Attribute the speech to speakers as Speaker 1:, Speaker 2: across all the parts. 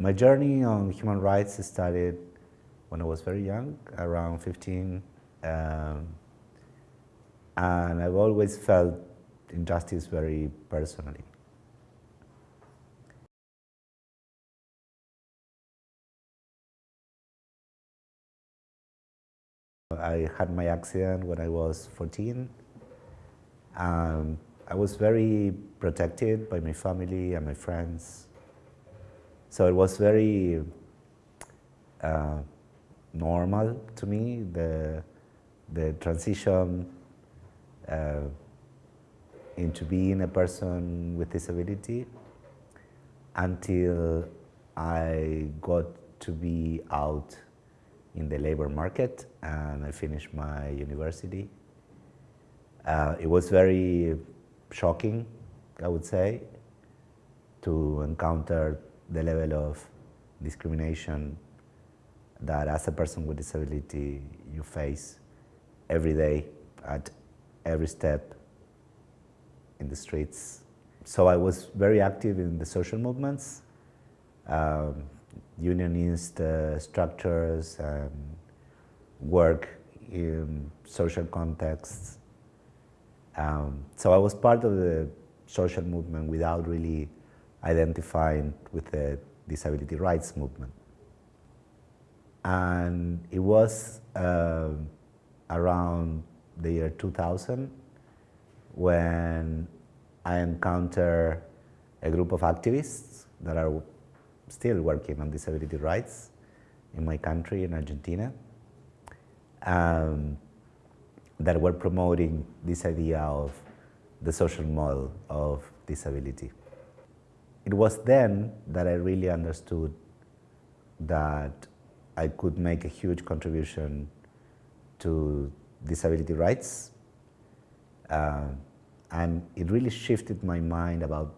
Speaker 1: My journey on human rights started when I was very young, around 15. Um, and I've always felt injustice very personally. I had my accident when I was 14. Um, I was very protected by my family and my friends. So it was very uh, normal to me, the, the transition uh, into being a person with disability until I got to be out in the labor market and I finished my university. Uh, it was very shocking, I would say, to encounter the level of discrimination that as a person with disability you face every day at every step in the streets. So I was very active in the social movements, um, unionist uh, structures and work in social contexts. Um, so I was part of the social movement without really identifying with the disability rights movement. And it was uh, around the year 2000 when I encountered a group of activists that are still working on disability rights in my country, in Argentina, um, that were promoting this idea of the social model of disability. It was then that I really understood that I could make a huge contribution to disability rights. Uh, and it really shifted my mind about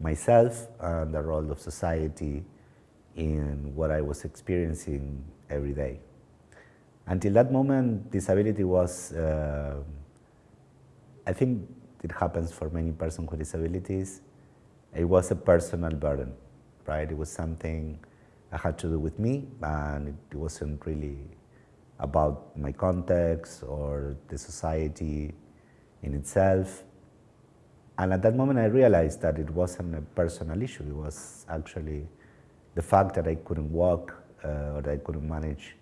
Speaker 1: myself and the role of society in what I was experiencing every day. Until that moment, disability was, uh, I think it happens for many persons with disabilities, it was a personal burden, right? It was something I had to do with me and it wasn't really about my context or the society in itself. And at that moment I realized that it wasn't a personal issue, it was actually the fact that I couldn't walk uh, or that I couldn't manage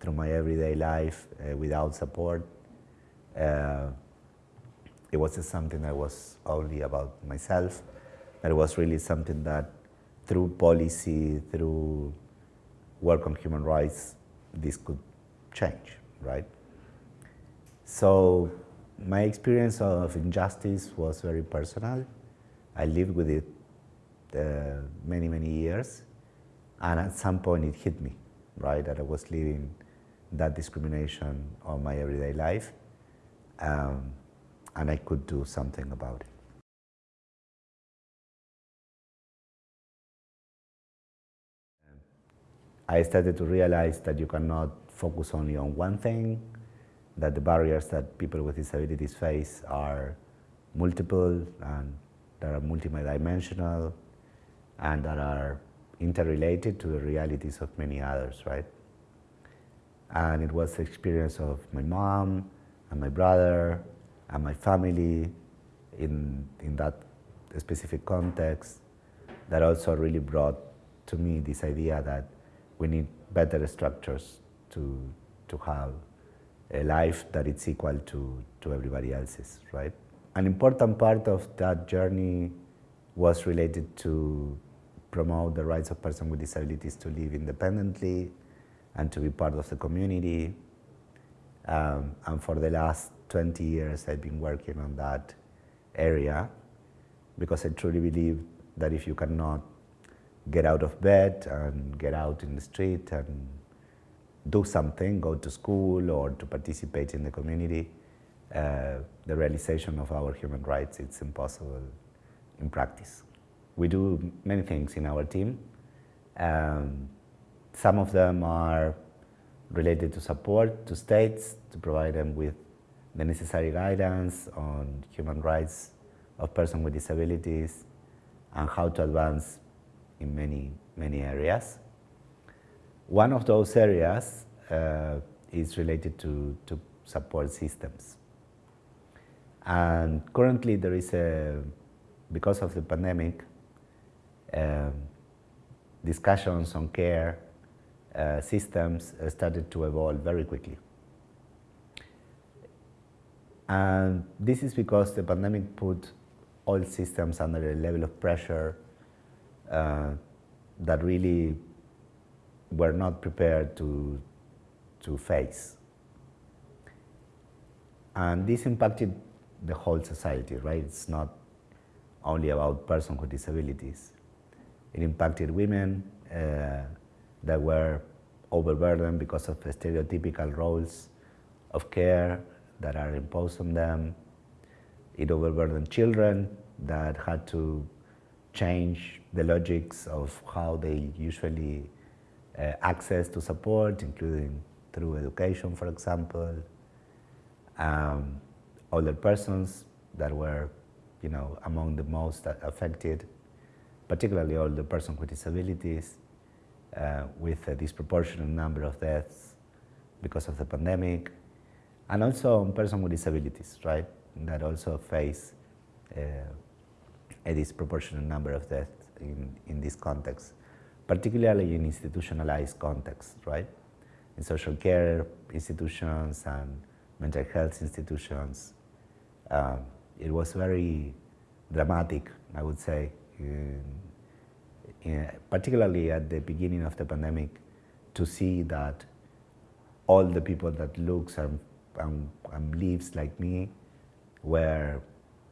Speaker 1: through my everyday life uh, without support. Uh, it wasn't something that was only about myself, it was really something that through policy, through work on human rights, this could change, right? So my experience of injustice was very personal. I lived with it uh, many, many years. And at some point it hit me, right, that I was living that discrimination on my everyday life. Um, and I could do something about it. I started to realize that you cannot focus only on one thing, that the barriers that people with disabilities face are multiple and that are multidimensional and that are interrelated to the realities of many others, right? And it was the experience of my mom and my brother and my family in, in that specific context that also really brought to me this idea that we need better structures to, to have a life that is equal to, to everybody else's, right? An important part of that journey was related to promote the rights of persons with disabilities to live independently and to be part of the community. Um, and for the last 20 years, I've been working on that area because I truly believe that if you cannot get out of bed and get out in the street and do something, go to school or to participate in the community, uh, the realization of our human rights, it's impossible in practice. We do many things in our team. Um, some of them are related to support to states, to provide them with the necessary guidance on human rights of persons with disabilities and how to advance in many, many areas. One of those areas uh, is related to, to support systems. And currently there is a, because of the pandemic, um, discussions on care uh, systems started to evolve very quickly. And this is because the pandemic put all systems under a level of pressure uh, that really were not prepared to, to face. And this impacted the whole society, right? It's not only about persons with disabilities. It impacted women uh, that were overburdened because of the stereotypical roles of care that are imposed on them. It overburdened children that had to change the logics of how they usually uh, access to support, including through education, for example. Um, older persons that were, you know, among the most affected, particularly older persons with disabilities, uh, with a disproportionate number of deaths because of the pandemic, and also persons with disabilities, right, that also face uh, a disproportionate number of deaths in, in this context, particularly in institutionalized contexts, right? In social care institutions and mental health institutions. Um, it was very dramatic, I would say, in, in, particularly at the beginning of the pandemic, to see that all the people that looks and, and, and lives like me were,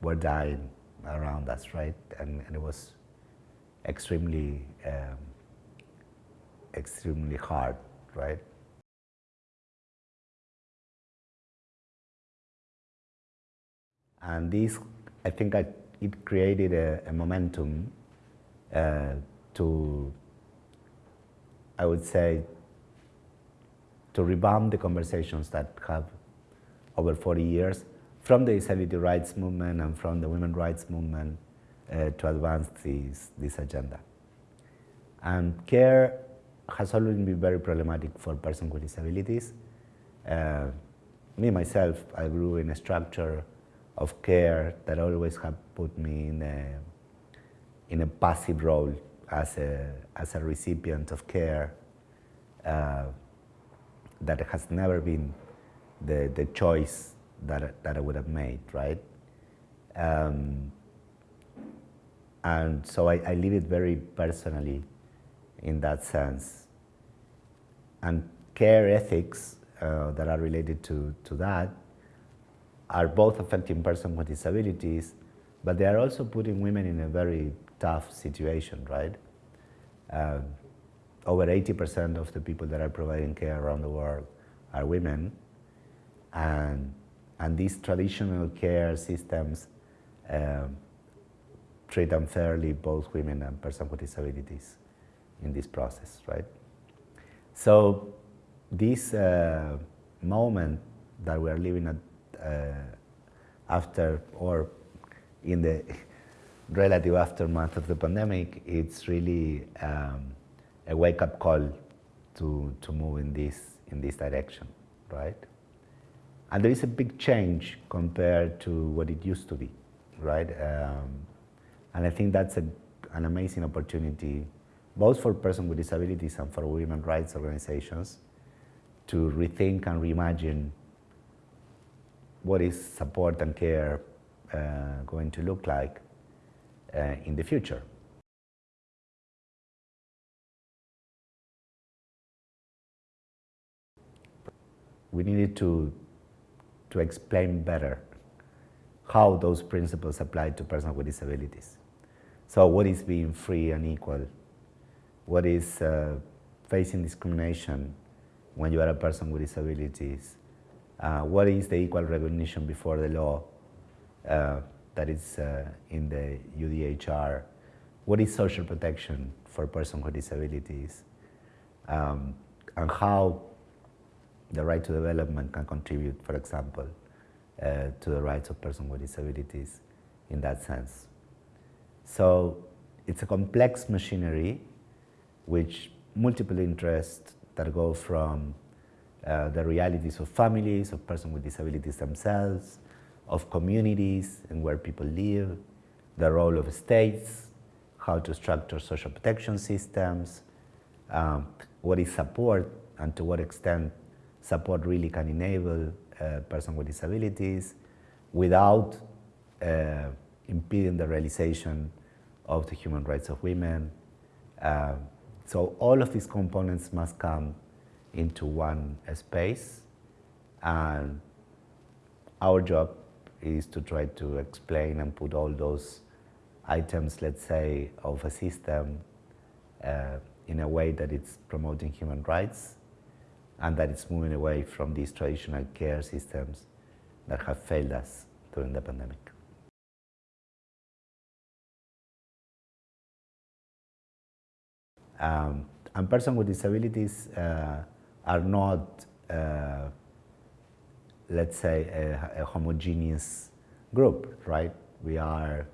Speaker 1: were dying around us, right? And, and it was extremely, um, extremely hard, right? And this, I think I, it created a, a momentum uh, to, I would say, to revamp the conversations that have over 40 years from the disability rights movement and from the women's rights movement uh, to advance this, this agenda. And care has always been very problematic for persons with disabilities. Uh, me, myself, I grew in a structure of care that always have put me in a, in a passive role as a, as a recipient of care uh, that has never been the, the choice that, that I would have made, right? Um, and so I, I it very personally in that sense. And care ethics uh, that are related to, to that are both affecting persons with disabilities, but they are also putting women in a very tough situation, right? Uh, over 80% of the people that are providing care around the world are women, and and these traditional care systems um, treat unfairly both women and persons with disabilities in this process, right? So this uh, moment that we are living at uh, after or in the relative aftermath of the pandemic, it's really um, a wake-up call to, to move in this, in this direction, right? And there is a big change compared to what it used to be, right? Um, and I think that's a, an amazing opportunity, both for persons with disabilities and for women rights organizations, to rethink and reimagine what is support and care uh, going to look like uh, in the future. We needed to to explain better how those principles apply to persons with disabilities. So what is being free and equal? What is uh, facing discrimination when you are a person with disabilities? Uh, what is the equal recognition before the law uh, that is uh, in the UDHR? What is social protection for persons with disabilities? Um, and how the right to development can contribute, for example, uh, to the rights of persons with disabilities in that sense. So it's a complex machinery which multiple interests that go from uh, the realities of families, of persons with disabilities themselves, of communities and where people live, the role of states, how to structure social protection systems, um, what is support and to what extent support really can enable a person with disabilities without uh, impeding the realization of the human rights of women. Uh, so all of these components must come into one space and our job is to try to explain and put all those items, let's say, of a system uh, in a way that it's promoting human rights and that it's moving away from these traditional care systems that have failed us during the pandemic. Um, and persons with disabilities uh, are not, uh, let's say, a, a, homogeneous group, right? We are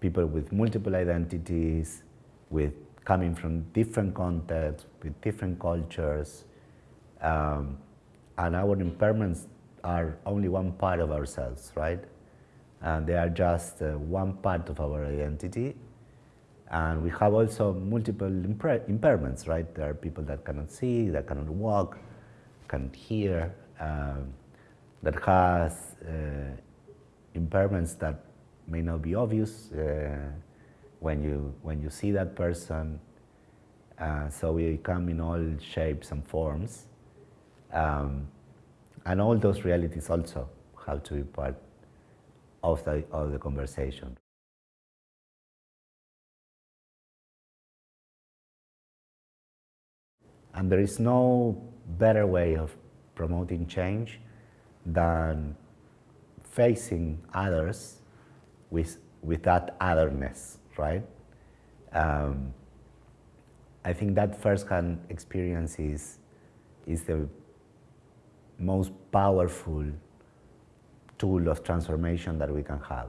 Speaker 1: people with multiple identities, with coming from different contexts, with different cultures, um, and our impairments are only one part of ourselves, right? And they are just uh, one part of our identity. And we have also multiple impairments, right? There are people that cannot see, that cannot walk, cannot hear, um, that has uh, impairments that may not be obvious uh, when, you, when you see that person. Uh, so we come in all shapes and forms. Um, and all those realities also have to be part of the, of the conversation. And there is no better way of promoting change than facing others with, with that otherness, right? Um, I think that first-hand experience is, is the most powerful tool of transformation that we can have.